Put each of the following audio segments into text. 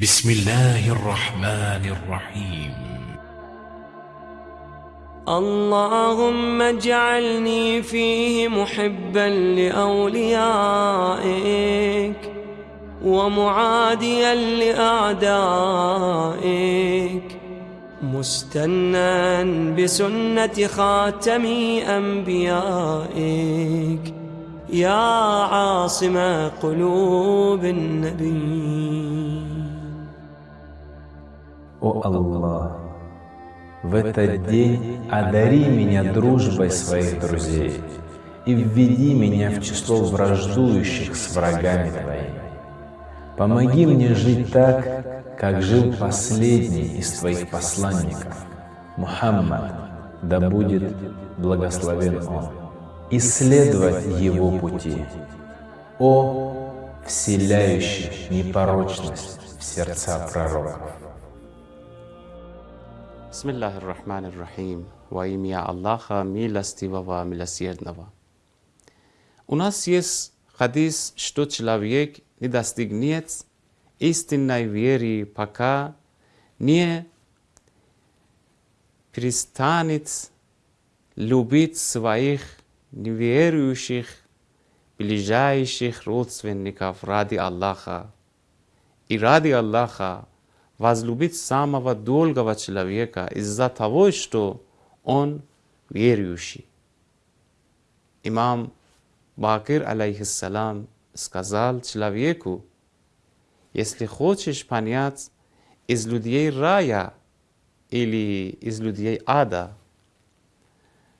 بسم الله الرحمن الرحيم. اللهم اجعلني فيه محبا لأوليائك ومعاديا لأعدائك مستنا بسنة خاتم أنبيائك. يا عاصم قلوب النبي. О Аллах, в этот день одари меня дружбой своих друзей и введи меня в число враждующих с врагами Твоими. Помоги мне жить так, как жил последний из Твоих посланников, Мухаммад, да будет благословен Он, и следовать Его пути. О, вселяющий непорочность в сердца пророков! Bismillahirrahmanirrahim. Во имя Аллаха, милостивого, милосердного. У нас есть хадис, что человек не достигнет истинной веры, пока не перестанет любить своих неверующих, ближайших родственников ради Аллаха. И ради Аллаха возлюбить самого долгого человека из-за того, что он верующий. Имам Бакир, алейхиссалам, сказал человеку, если хочешь понять из людей рая или из людей ада,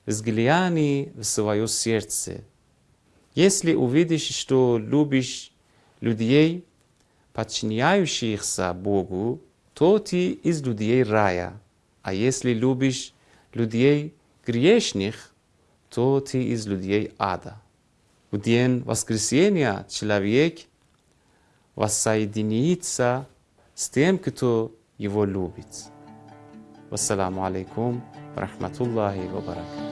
взгляни в свое сердце. Если увидишь, что любишь людей, подчиняющихся Богу, то ты из людей рая. А если любишь людей грешных, то ты из людей ада. В день воскресения человек воссоединится с тем, кто его любит. Вассаламу алейкум, рахматуллахи ва баракатуh.